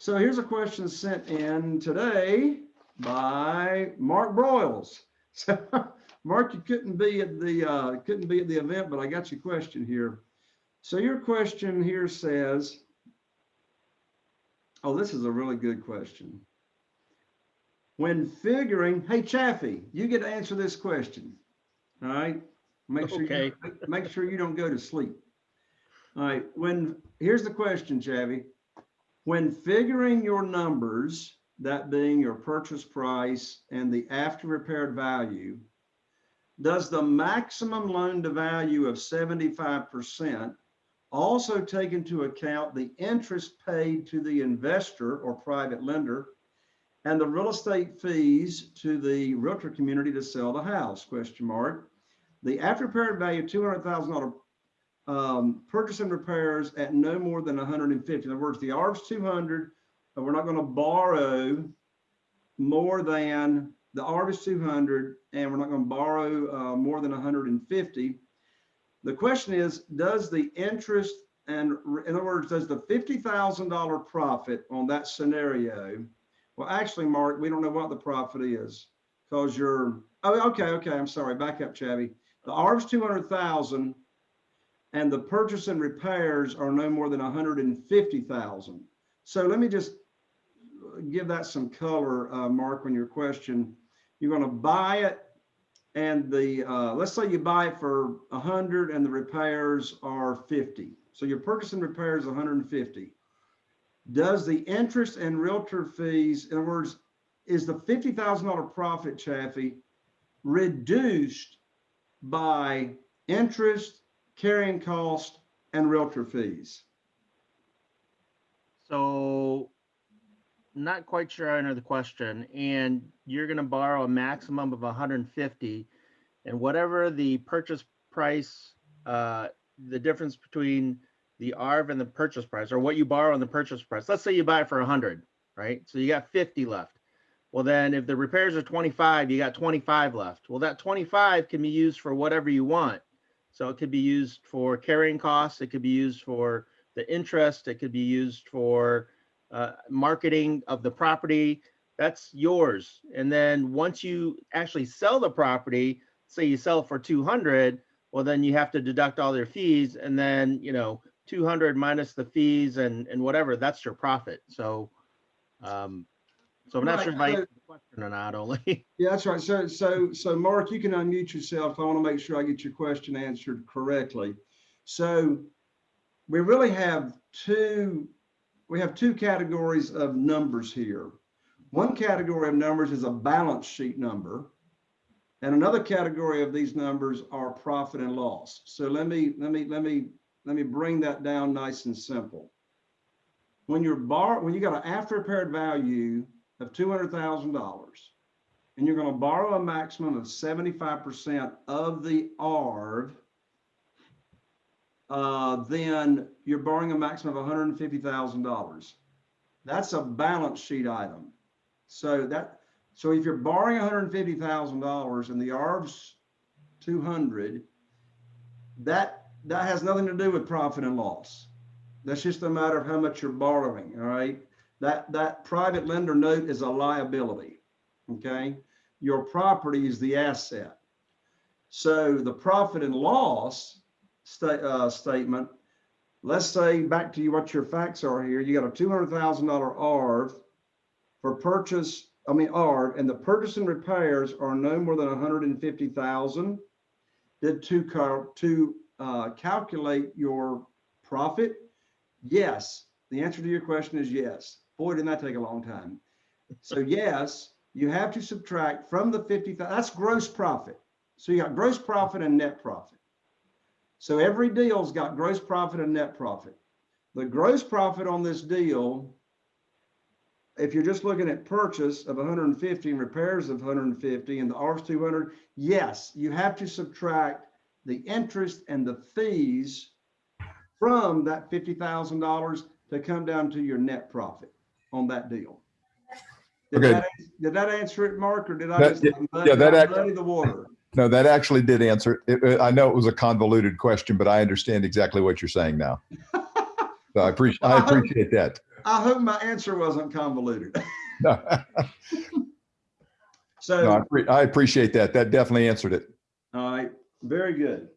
So here's a question sent in today by Mark Broyles. So Mark, you couldn't be at the, uh, couldn't be at the event, but I got your question here. So your question here says, oh, this is a really good question. When figuring, hey Chaffee, you get to answer this question. All right? Make sure, you- make sure you don't go to sleep. All right, when, here's the question, Chaffee. When figuring your numbers, that being your purchase price and the after repaired value, does the maximum loan to value of seventy-five percent also take into account the interest paid to the investor or private lender and the real estate fees to the realtor community to sell the house, question mark? The after repaired value, two hundred thousand dollar um, purchase and repairs at no more than hundred and fifty. In other words, the ARV's two hundred, but we're not gonna borrow more than, the ARV is two hundred, and we're not gonna borrow uh, more than hundred and fifty. The question is, does the interest and, in other words, does the fifty thousand dollar profit on that scenario? Well, actually, Mark, we don't know what the profit is, because you're, oh, okay, okay, I'm sorry, back up, Chavy. The ARV's two hundred thousand, and the purchase and repairs are no more than hundred and fifty thousand. So let me just give that some color, uh, Mark, on your question. You're gonna buy it and the, uh, let's say you buy it for a hundred and the repairs are fifty. So your purchase and repairs hundred and fifty. Does the interest and realtor fees, in other words, is the fifty thousand dollar profit, Chaffee, reduced by interest, carrying cost, and realtor fees? So not quite sure I under the question, and you're gonna borrow a maximum of hundred and fifty. And whatever the purchase price, uh, the difference between the ARV and the purchase price, or what you borrow on the purchase price, let's say you buy it for hundred, right? So you got fifty left. Well, then if the repairs are twenty-five, you got twenty-five left. Well, that twenty-five can be used for whatever you want. So it could be used for carrying costs, it could be used for the interest, it could be used for uh, marketing of the property. That's yours. And then once you actually sell the property, say you sell for 200, well, then you have to deduct all their fees and then, you know, 200 minus the fees and, and whatever, that's your profit. So, um, so I'm not sure if I Right, answered the question or not, only. Yeah, that's right. So, so, so Mark, you can unmute yourself. I want to make sure I get your question answered correctly. So we really have two, we have two categories of numbers here. One category of numbers is a balance sheet number. And another category of these numbers are profit and loss. So let me, let me, let me, let me bring that down nice and simple. When you're bar, when you got an after repaired value of two hundred thousand dollars, and you're gonna borrow a maximum of seventy-five percent of the ARV, uh, then you're borrowing a maximum of hundred and fifty thousand dollars. That's a balance sheet item. So that, so if you're borrowing hundred and the ARV's two hundred, that, that has nothing to do with profit and loss. That's just a matter of how much you're borrowing, all right? That, that private lender note is a liability, okay? Your property is the asset. So the profit and loss sta- uh, statement, let's say, back to you, what your facts are here, you got a two hundred thousand dollar ARV for purchase, I mean, ARV, and the purchase and repairs are no more than hundred and fifty thousand. Did to cal- to uh, calculate your profit? Yes. The answer to your question is yes. Boy, didn't that take a long time. So yes, you have to subtract from the fifty, that's gross profit. So you got gross profit and net profit. So every deal's got gross profit and net profit. The gross profit on this deal, if you're just looking at purchase of 150 and repairs of 150 and the R's 200, yes, you have to subtract the interest and the fees from that $50,000 to come down to your net profit on that deal. Did Okay. that, did that answer it, Mark, or did I That- just yeah, muddy yeah, that muddy the water? No, that actually did answer. it. It- I know it was a convoluted question, but I understand exactly what you're saying now. So I appreciate, I appreciate that. I hope my answer wasn't convoluted. No, no, I So, I appreciate that. That definitely answered it. all right, very good.